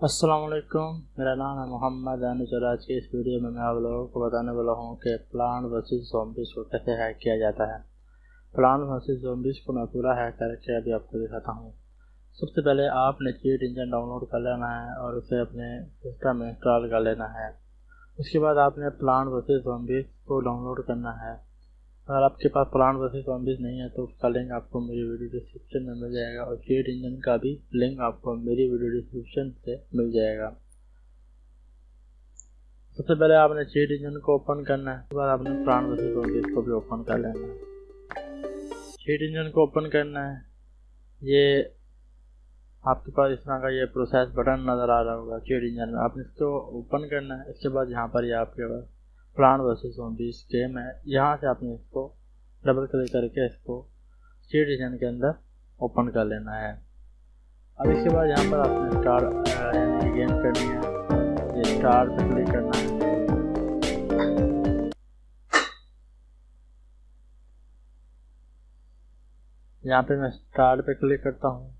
अस्सलाम वालेकुम मेरा नाम है मोहम्मद अनुचर आज के इस वीडियो में मैं आप लोगों को बताने वाला हूँ कि प्लान वर्सेस जोम्बिस को कैसे हैक किया जाता है। प्लान वर्सेस जोम्बिस को मैं पूरा हैक करके अभी आपको दिखाता हूँ। सबसे पहले आपने चीट इंजन डाउनलोड कर लेना है और उसे अपने सिस्टम में इंस्टॉल कर लेना है। उसके बाद आपने प्लान वर्सेस जोम्बिस को डाउनलोड करना है। अगर आपके पास प्लान वर्सेस जॉम्बिस नहीं है तो उसका लिंक आपको मेरी वीडियो डिस्क्रिप्शन में मिल जाएगा और चेट इंजन का भी लिंक आपको मेरी वीडियो डिस्क्रिप्शन से मिल जाएगा। सबसे पहले आपने चेट इंजन को ओपन करना है, उसके बाद आपने प्लान वर्सेस जॉम्बिस को भी ओपन कर लेना है। चेट इंजन को ओपन करना है, ये आपके पास इस तरह का ये प्रोसेस बटन नज़र आ रहा होगा चेट इंजन में। आपने इसको ओपन करना है, इसके बाद यहाँ पर ये आपके पास प्लान वर्सेस जॉम्बीज गेम है। यहाँ से आपने इसको डबल क्लिक करके इसको सी डिजन के अंदर ओपन कर लेना है। अब इसके बाद यहाँ पर आपने स्टार यानी गेम करनी है। ये स्टार पे क्लिक करना है। यहाँ पे मैं स्टार्ट पे क्लिक करता हूँ।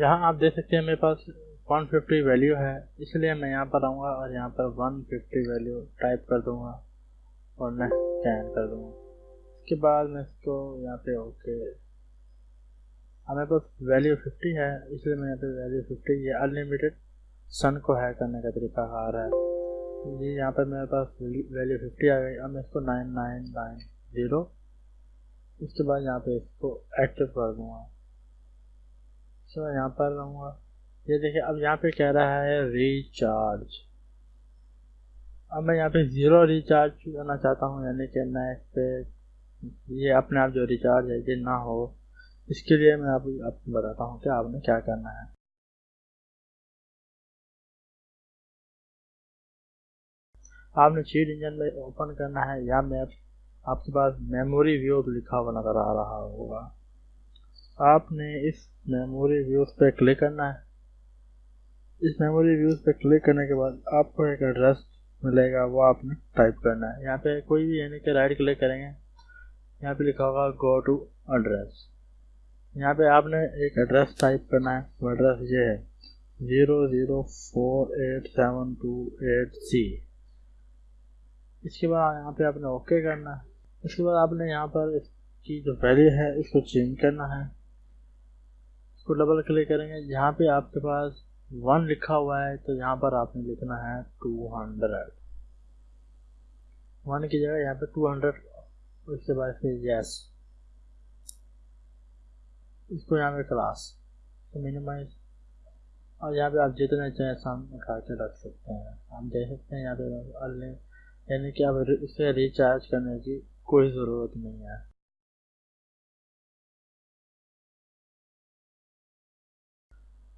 यहाँ आप देख सकते हैं मेरे पास 150 वैल्यू है, इसलिए मैं यहाँ पर आऊँगा और यहाँ पर 150 वैल्यू टाइप कर दूँगा और नेक्स्ट स्कैन कर दूँगा। इसके बाद मैं इसको यहाँ पे ओके अब मेरे पास वैल्यू 50 है, इसलिए मैं यहाँ पे वैल्यू 50 ये अनलिमिटेड सन को हैक करने का तरीका आ रहा है। जी यहाँ पर मेरे पास वैल्यू 50 आ गई, अब मैं इसको नाइन नाइन नाइन ज़ीरो इसके बाद यहाँ पे इसको एक्टिव कर दूँगा। तो यहाँ पर रहूँगा। ये देखिए, अब यहाँ पे कह रहा है रिचार्ज अब मैं यहाँ पे ज़ीरो रिचार्ज करना चाहता हूँ, यानी कि मैं इस पर ये अपने आप जो रिचार्ज है, ये ना हो। इसके लिए मैं आप आपको बताता हूँ कि आपने क्या करना है। आपने चीट इंजन में ओपन करना है, या मैं आपके पास मेमोरी व्यू लिखा हुआ नज़र आ रहा होगा। आपने इस मेमोरी व्यूज़ पे क्लिक करना है। इस मेमोरी व्यूज़ पे क्लिक करने के बाद आपको एक एड्रेस मिलेगा, वो आपने टाइप करना है। यहाँ पे कोई भी यानी कि राइट क्लिक करेंगे, यहाँ पे लिखा होगा गो टू एड्रेस यहाँ पे आपने एक एड्रेस टाइप करना है, वो एड्रेस ये है zero zero four eight seven two eight C इसके बाद यहाँ पे आपने ओके करना है। इसके बाद आपने यहाँ पर इसकी जो वैल्यू है, इसको चेंज करना है। इसको डबल क्लिक करेंगे। जहाँ पे आपके पास वन लिखा हुआ है तो यहाँ पर आपने लिखना है टू हंड्रेड वन की जगह यहाँ पे टू हंड्रेड उसके बाद फिर यस इसको यहाँ पे क्लास तो मिनिमाइज और यहाँ पे आप जितने चाहें सामने उठा के रख सकते हैं। आप देख सकते हैं यहाँ पे यानी कि आप इसे रिचार्ज करने की कोई ज़रूरत नहीं है।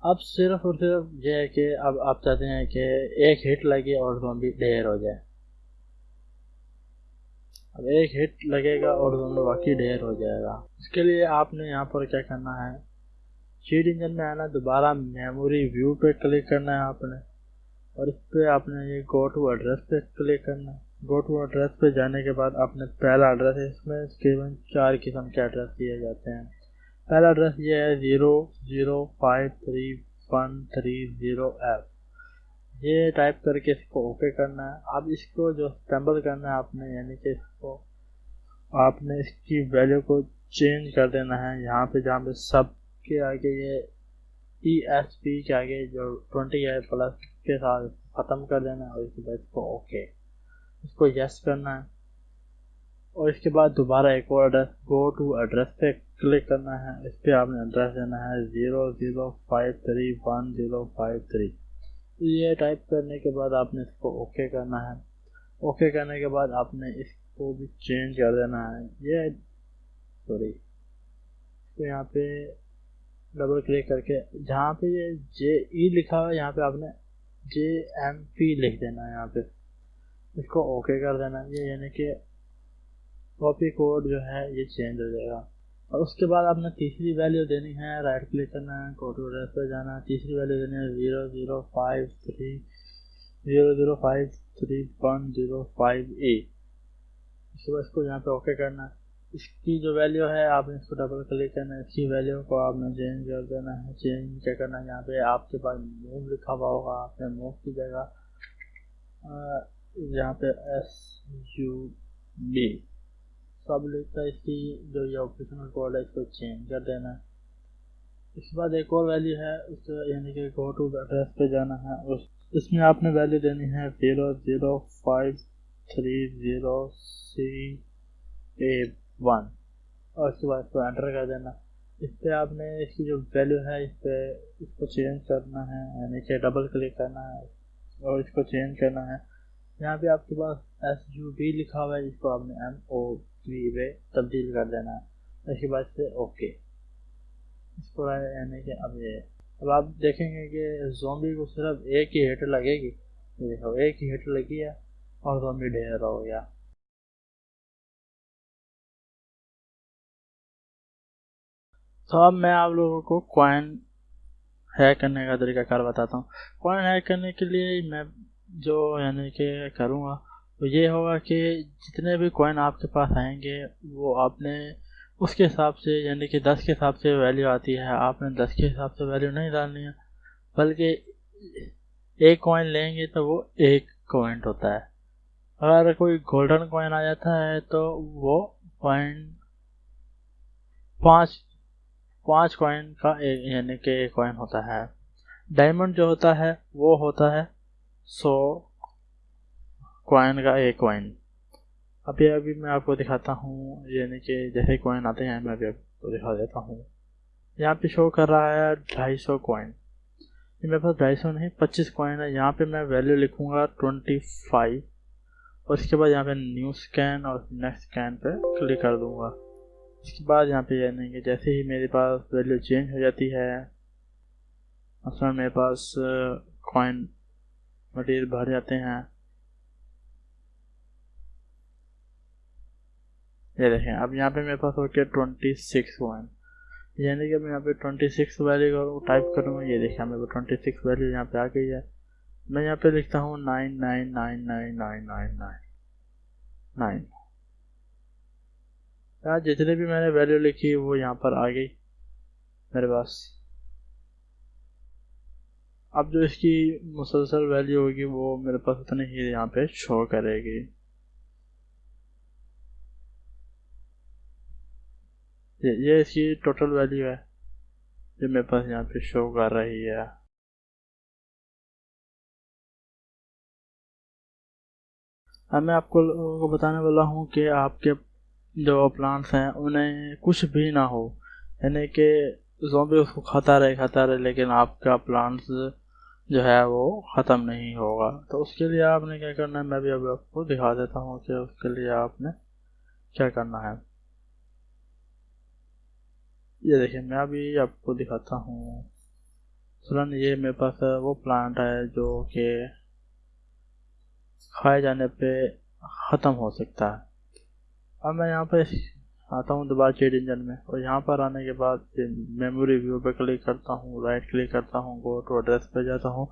अब सिर्फ़ और सिर्फ़ यह है कि अब आप चाहते हैं कि एक हिट लगे और जोम्बी ढेर हो जाए। अब एक हिट लगेगा और जोम्बी बाकी ढेर हो जाएगा। इसके लिए आपने यहाँ पर क्या करना है? चीट इंजन में आना, दोबारा मेमोरी व्यू पे क्लिक करना है आपने। और इस पर आपने ये गो टू एड्रेस पे क्लिक करना। है गो टू एड्रेस पे जाने के बाद आपने पहला एड्रेस है, इसमें तकरीबन चार किस्म के एड्रेस दिए जाते हैं। पहला एड्रेस ये है zero zero five three one three zero F ये टाइप करके इसको ओके करना है। अब इसको जो स्टम्बल करना है आपने, यानी कि इसको आपने इसकी वैल्यू को चेंज कर देना है। यहाँ पे जहाँ पे सब के आगे ये ई एस पी के आगे जो ट्वेंटी है प्लस के साथ ख़त्म कर देना है, और इसके बाद इसको ओके इसको यस करना है। और इसके बाद दोबारा एक और एड्रेस गो टू एड्रेस पे क्लिक करना है, इस पर आपने एड्रेस देना है zero zero five three one zero five three ये टाइप करने के बाद आपने इसको ओके करना है। ओके करने के बाद आपने इसको भी चेंज कर देना है। ये सॉरी तो यहाँ पे डबल क्लिक करके, जहाँ पे ये जे ई e लिखा है, यहाँ पे आपने जे एम पी लिख देना है यहाँ पे। इसको ओके कर देना है। ये यानी कि कॉपी कोड जो है, ये चेंज हो जाएगा। और उसके बाद आपने तीसरी वैल्यू देनी है राइट क्लिक करना है एड्रेस पर जाना है। तीसरी वैल्यू देनी है zero zero five three zero zero five three one zero five A उसके बाद इसको यहाँ पे ओके करना है। इसकी जो वैल्यू है, आपने इसको डबल क्लिक करना है। इसकी वैल्यू को आपने चेंज कर देना है। चेंज क्या करना है? यहाँ पे आपके पास मूव लिखा हुआ होगा। आपने मूव की जगह यहाँ पे एस यू बी सब है इसकी जो ये ऑपरेशनल कोड है, इसको चेंज कर देना है। इसके बाद एक और वैल्यू है, उस, यानी कि गो टू एड्रेस पे जाना है। उस, इसमें आपने वैल्यू देनी है zero zero five three zero C A one और उसके बाद इसको एंटर कर देना इस पर आपने इसकी जो वैल्यू है, इस पर इसको चेंज करना है, यानी कि डबल क्लिक करना है और इसको चेंज करना है। यहाँ पे आपके पास एस यू बी लिखा हुआ है, जिसको आपने एम ओ वी वे तब्दील कर देना इसके बाद से ओके इसको यानी कि अब ये अब आप देखेंगे कि जोम्बी को सिर्फ़ एक ही हिट लगेगी देखो एक ही हिट लगी है और जोम्बी ढेर हो गया तो अब मैं आप लोगों को कॉइन हैक करने का तरीका कार बताता हूँ कॉइन हैक करने के लिए मैं जो यानी कि करूँगा तो ये होगा कि जितने भी कॉइन आपके पास आएँगे, वो आपने उसके हिसाब से, यानी कि दस के हिसाब से वैल्यू आती है। आपने दस के हिसाब से वैल्यू नहीं डालनी है, बल्कि एक कॉइन लेंगे तो वो एक कॉइंट होता है। अगर कोई गोल्डन कॉइन आ जाता है तो वो कॉइन पाँच पाँच कॉइन का यानी कि एक कॉइन होता है। डायमंड जो होता है, वो होता है सौ कॉइन का एक कॉइन अभी अभी मैं आपको दिखाता हूँ यानी कि जैसे कॉइन आते हैं, मैं अभी आपको दिखा देता हूँ। यहाँ पे शो कर रहा है ढाई सौ कॉइन मेरे पास ढाई सौ नहीं, पच्चीस कॉइन है। यहाँ पे मैं वैल्यू लिखूँगा ट्वेंटी फाइव और इसके बाद यहाँ पे न्यू स्कैन और नेक्स्ट स्कैन पे क्लिक कर दूँगा। इसके बाद यहाँ पे यानी कि जैसे ही मेरे पास वैल्यू चेंज हो जाती है, उसमें मेरे पास कॉइन मटेरियल भर जाते हैं। ये देखें, अब यहाँ पे मेरे पास हो गया ट्वेंटी सिक्स वन यानी कि मैं यहाँ पे ट्वेंटी सिक्स वैल्यू टाइप करूँगा, ये देखिए मेरे को ट्वेंटी सिक्स वैल्यू यहाँ पे आ गई है। मैं यहाँ पे लिखता हूँ nine nine nine nine nine nine nine nine यार, जितने भी मैंने वैल्यू लिखी, वो यहाँ पर आ गई मेरे पास। अब जो इसकी मुसलसल वैल्यू होगी, वो मेरे पास उतनी ही यहाँ पे शो करेगी। ये ये इसकी टोटल वैल्यू है, जो मेरे पास यहाँ पे शो कर रही है। अब मैं आपको को बताने वाला हूँ कि आपके जो प्लांट्स हैं, उन्हें कुछ भी ना हो, यानी कि जोम्बी उसको खाता रहे खाता रहे, लेकिन आपका प्लांट्स जो है वो ख़त्म नहीं होगा। तो उसके लिए आपने क्या करना है, मैं भी अभी आपको दिखा देता हूँ कि उसके लिए आपने क्या करना है। ये देखिए, मैं अभी आपको दिखाता हूँ। मसलन ये मेरे पास वो प्लांट है जो कि खाए जाने पे ख़त्म हो सकता है। अब मैं यहाँ पे आता हूँ दोबारा चेड इंजन में और यहाँ पर आने के बाद मेमोरी व्यू पे क्लिक करता हूँ राइट क्लिक करता हूँ गो टू एड्रेस पे जाता हूँ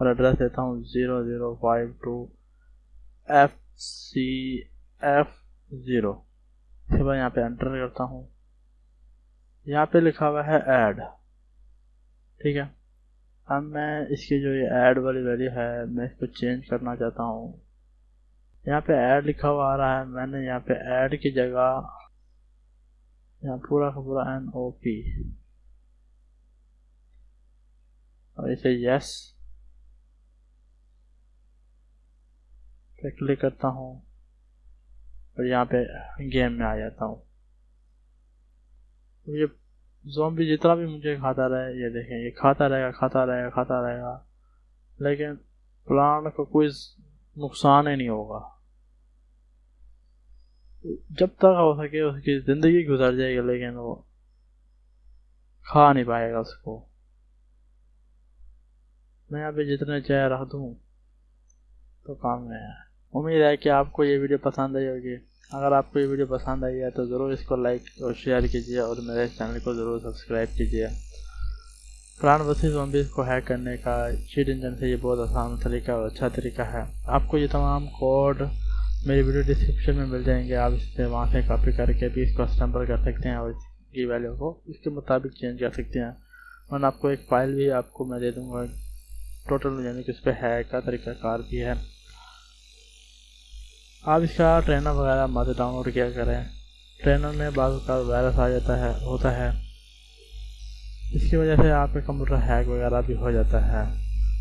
और एड्रेस देता हूँ zero zero five two F C F zero उसके बाद यहाँ पे एंटर करता हूँ। यहाँ पे लिखा हुआ है ऐड ठीक है? अब मैं इसकी जो ये ऐड वाली वैल्यू है, मैं इसको चेंज करना चाहता हूँ। यहाँ पे ऐड लिखा हुआ आ रहा है। मैंने यहाँ पे ऐड की जगह यहाँ पूरा का पूरा एन ओ पी और इसे यस क्लिक करता हूँ। और यहाँ पे गेम में आ जाता हूँ। ये जोम्बी जितना भी मुझे खाता रहे, ये देखें, ये खाता रहेगा खाता रहेगा खाता रहेगा। लेकिन प्लांट को कोई नुकसान ही नहीं होगा। जब तक हो सके उसकी ज़िंदगी गुजर जाएगी, लेकिन वो खा नहीं पाएगा उसको। मैं यहाँ पे जितने चाय रख दूँ तो काम में है। उम्मीद है कि आपको ये वीडियो पसंद आई होगी। अगर आपको ये वीडियो पसंद आई है तो ज़रूर इसको लाइक और शेयर कीजिए और मेरे चैनल को ज़रूर सब्सक्राइब कीजिए। प्राण वसी जॉम्बीज को हैक करने का चीट इंजन से ये बहुत आसान तरीका और अच्छा तरीका है। आपको ये तमाम कोड मेरी वीडियो डिस्क्रिप्शन में मिल जाएँगे। आप इसे वहाँ से कॉपी करके भी इसको असेंबल कर सकते हैं और इसकी वैल्यू को इसके मुताबिक चेंज कर सकते हैं। और आपको एक फ़ाइल भी आपको मैं दे दूँगा। टोटल यानी कि उस पर हैक का तरीका कार भी है। आप इसका ट्रेनर वगैरह मत डाउनलोड किया करें। ट्रेनर में बाद वायरस आ जाता है, होता है। इसकी वजह से आपका कंप्यूटर हैक वगैरह भी हो जाता है।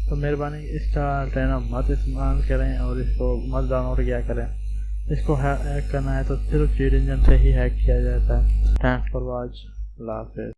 तो मेहरबानी, इसका ट्रेनर मत इस्तेमाल करें और इसको मत डाउनलोड किया करें। इसको हैक करना है तो सिर्फ़ चीट इंजन से ही हैक किया जाता है। Thanks for watch लाफिज